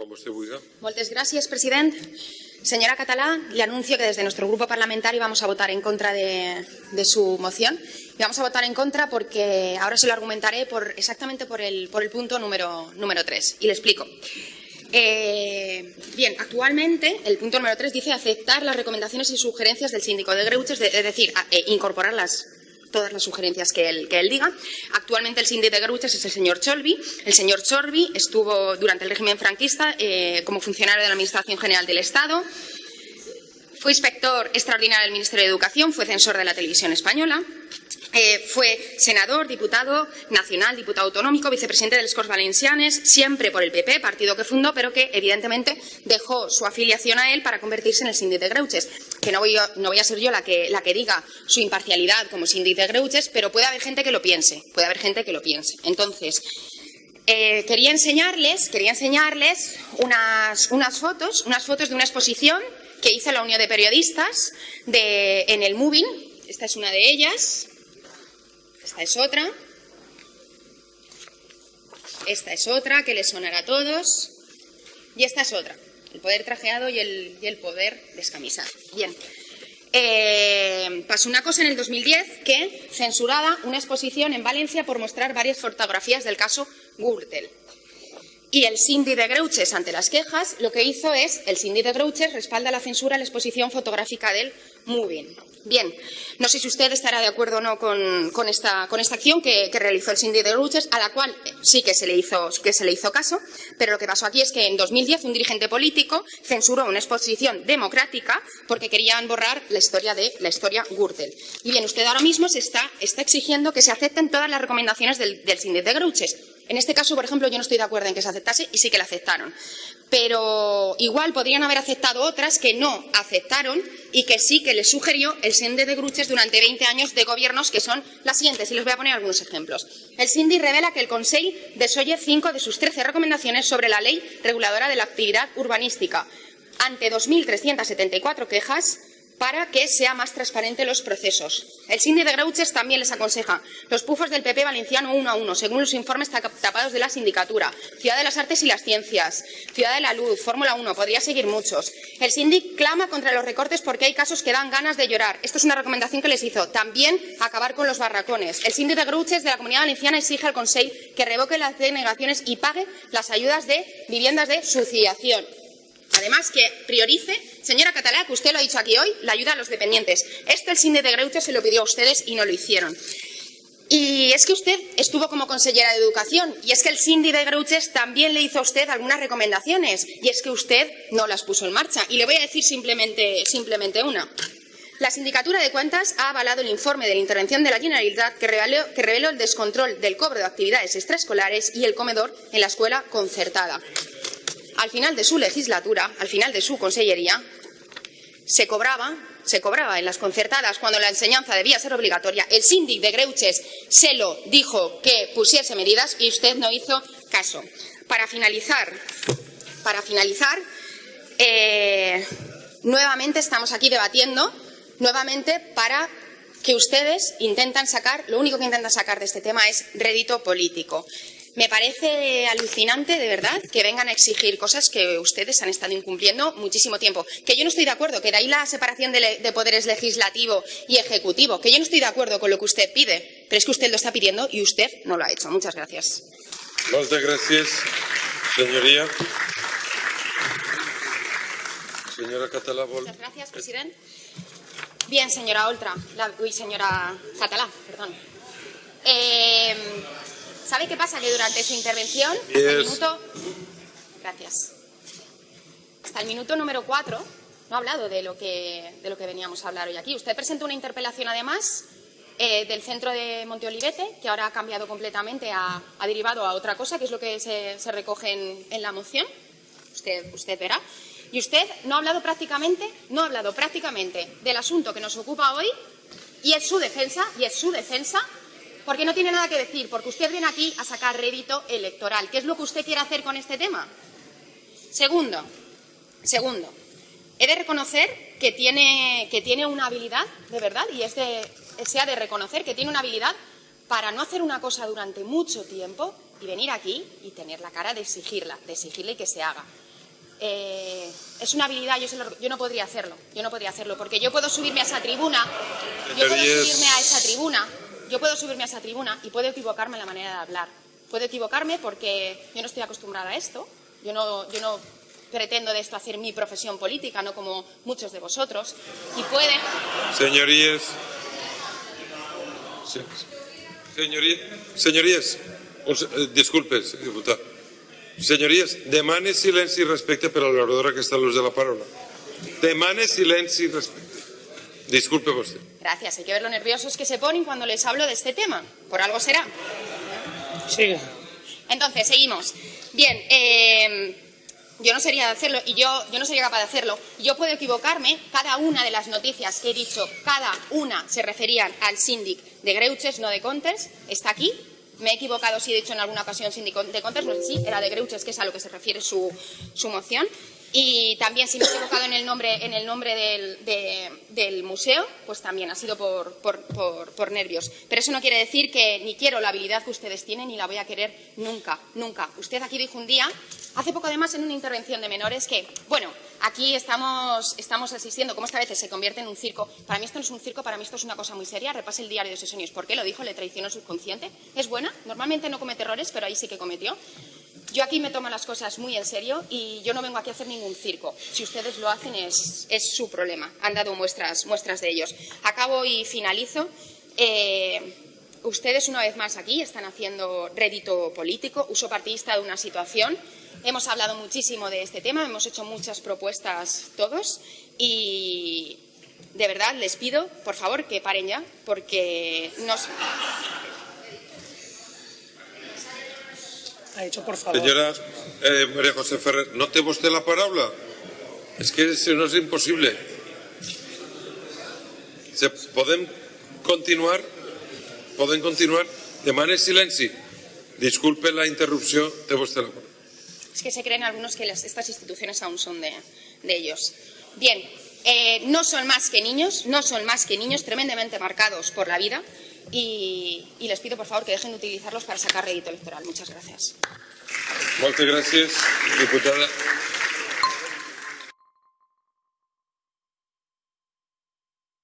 Com vostè vulgui. Moltes gràcies, president. Señora Catalá, le anuncio que desde nuestro grupo parlamentario vamos a votar en contra de, su moción. Y vamos a votar en contra porque ahora se lo argumentaré por, exactamente por el, punto número, número 3. Y le explico. Eh, bien, actualmente el punto número 3 dice aceptar las recomendaciones y sugerencias del síndico de Greuches, es decir, eh, incorporarlas todas las sugerencias que él, que él diga. Actualmente el síndico de Gruches es el señor Cholby. El señor Cholby estuvo durante el régimen franquista eh, como funcionario de la Administración General del Estado. Fue inspector extraordinario del Ministerio de Educación, fue censor de la televisión española. Eh, fue senador, diputado nacional, diputado autonómico, vicepresidente de los Corts Valencianes, siempre por el PP, partido que fundó, pero que evidentemente dejó su afiliación a él para convertirse en el síndic de Greuches. Que no voy, no voy a ser yo la que, la que, diga su imparcialidad como síndic de Greuches, pero puede haber gente que lo piense, puede haber gente que lo piense. Entonces, eh, quería enseñarles, quería enseñarles unas, unas, fotos, unas fotos de una exposición que hizo la Unión de Periodistas de, en el Moving. Esta es una de ellas. Esta es otra. Esta es otra que les sonará a todos. Y esta es otra. El poder trajeado y el, poder descamisado. Bien. Eh, pasó una cosa en el 2010 que censurada una exposición en Valencia por mostrar varias fotografías del caso Gürtel. Y el Cindy de Greuches, ante las quejas, lo que hizo es, el Cindy de Greuches respalda la censura a la exposición fotográfica del Moving. Bien, no sé si usted estará de acuerdo o no con, esta, con esta, acción que, realizó el Cindy de Greuches, a la cual sí que se, le hizo, caso, pero lo que pasó aquí es que en 2010 un dirigente político censuró una exposición democrática porque querían borrar la historia de la historia Gürtel. Y bien, usted ahora mismo se está, está exigiendo que se acepten todas las recomendaciones del, del Cindy de Greuches. En este caso, por ejemplo, yo no estoy de acuerdo en que se aceptase y sí que la aceptaron. Pero igual podrían haber aceptado otras que no aceptaron y que sí que les sugirió el Sinde de Gruches durante 20 años de gobiernos, que son las siguientes, y les voy a poner algunos ejemplos. El Sindi revela que el Consejo desoye cinco de sus 13 recomendaciones sobre la ley reguladora de la actividad urbanística. Ante 2.374 quejas, para que sea más transparente los procesos. El síndic de Greuches también les aconseja los pufos del PP valenciano uno a uno, según los informes tapados de la sindicatura, Ciudad de las Artes y las Ciencias, Ciudad de la Luz, Fórmula 1, podría seguir muchos. El síndic clama contra los recortes porque hay casos que dan ganas de llorar. Esto es una recomendación que les hizo. También acabar con los barracones. El síndic de Greuches de la Comunidad Valenciana exige al Consejo que revoque las denegaciones y pague las ayudas de viviendas de subsidiación. Además, que priorice, señora Catalá, que usted lo ha dicho aquí hoy, la ayuda a los dependientes. Esto el Sinde de Greuche se lo pidió a ustedes y no lo hicieron. Y es que usted estuvo como consellera de Educación y es que el Cindy de Greuches también le hizo a usted algunas recomendaciones y es que usted no las puso en marcha. Y le voy a decir simplemente, simplemente una. La Sindicatura de Cuentas ha avalado el informe de la intervención de la Generalitat que reveló, que reveló el descontrol del cobro de actividades extraescolares y el comedor en la escuela concertada al final de su legislatura, al final de su consellería, se cobraba, se cobraba en las concertadas cuando la enseñanza debía ser obligatoria. El síndic de Greuches se lo dijo que pusiese medidas y usted no hizo caso. Para finalizar, para finalizar, eh, nuevamente estamos aquí debatiendo, nuevamente para que ustedes intentan sacar, lo único que intentan sacar de este tema es rédito político. Me parece alucinante, de verdad, que vengan a exigir cosas que ustedes han estado incumpliendo muchísimo tiempo. Que yo no estoy de acuerdo, que de ahí la separación de, de, poderes legislativo y ejecutivo. Que yo no estoy de acuerdo con lo que usted pide, pero es que usted lo está pidiendo y usted no lo ha hecho. Muchas gracias. Muchas gracias, señoría. Señora Catalá. Muchas gracias, presidente. Bien, señora Oltra. La... Uy, señora Catalá, perdón. Eh... ¿Sabe qué pasa? Que durante su intervención, hasta el minuto... Gracias. Hasta el minuto número cuatro, no ha hablado de lo, que, de lo que veníamos a hablar hoy aquí. Usted presentó una interpelación, además, eh, del centro de Monteolivete, que ahora ha cambiado completamente, ha, ha derivado a otra cosa, que es lo que se, se recoge en, en, la moción. Usted, usted verá. Y usted no ha hablado prácticamente, no ha hablado prácticamente del asunto que nos ocupa hoy, y es su defensa, y es su defensa porque no tiene nada que decir, porque usted viene aquí a sacar rédito electoral. ¿Qué es lo que usted quiere hacer con este tema? Segundo, segundo, he de reconocer que tiene, que tiene una habilidad, de verdad, y es de, se ha de reconocer que tiene una habilidad para no hacer una cosa durante mucho tiempo y venir aquí y tener la cara de exigirla, de exigirle que se haga. eh, es una habilidad, yo, lo- yo no podría hacerlo, yo no podría hacerlo, porque yo puedo subirme a esa tribuna, yo puedo subirme a esa tribuna, yo puedo subirme a esa tribuna y puedo equivocarme en la manera de hablar. Puedo equivocarme porque yo no estoy acostumbrada a esto, yo no, yo no pretendo de esto hacer mi profesión política, no como muchos de vosotros, y puede, Señorías. Se- Señoría- Señories, un se- eh, disculpes, diputat. Señories, demane silenci respecte per a l'oradora que està a de la paraula. Demane silenci respecte. Disculpe vostè. gracias, hay que ver lo nerviosos que se ponen cuando les hablo de este tema, por algo será. Siga. Entonces, seguimos. Bien, eh, yo no sería de hacerlo y yo, yo no sería capaz de hacerlo. Yo puedo equivocarme. Cada una de las noticias que he dicho, cada una se referían al síndic de Greuches, no de Contes. Está aquí. Me he equivocado si he dicho en alguna ocasión síndic de Contes, no sé si era de Greuches, que es a lo que se refiere su, su moción. Y también si me he equivocado en el nombre, en el nombre del, de- del museo, pues también ha sido por, por- por- nervios. Pero eso no quiere decir que ni quiero la habilidad que ustedes tienen ni la voy a querer nunca, nunca. Usted aquí dijo un día, hace poco además en una intervención de menores, que, bueno, aquí estamos, asistiendo, como esta veces se convierte en un circo. Para mí esto no es un circo, para mí esto es una cosa muy seria. Repase el diario de sesiones. ¿Por qué lo dijo? ¿Le traicionó subconsciente? ¿Es buena? Normalmente no comete errores, pero ahí sí que cometió. Yo aquí me tomo las cosas muy en serio y yo no vengo aquí a hacer ningún circo. Si ustedes lo hacen es, su problema. Han dado muestras, muestras de ellos. Acabo y finalizo. Eh, ustedes una vez más aquí están haciendo rédito político, uso partidista de una situación. Hemos hablado muchísimo de este tema, hemos hecho muchas propuestas todos y de verdad les pido, por favor, que paren ya porque nos... Ha dicho por favor. Senyora eh, Maria José Ferrer, no té vostè la paraula? És que si no és impossible. Se, podem continuar? Podem continuar? Demane silenci. Disculpe la interrupció, té vostè la paraula. Es que se creen algunos que las- estas instituciones aún son de, de ellos. Bien, eh, no son más que niños, no son más que niños tremendamente marcados por la vida y, les pido por favor que dejen de utilizarlos para sacar rédito electoral. Muchas gracias. Moltes gràcies, diputada.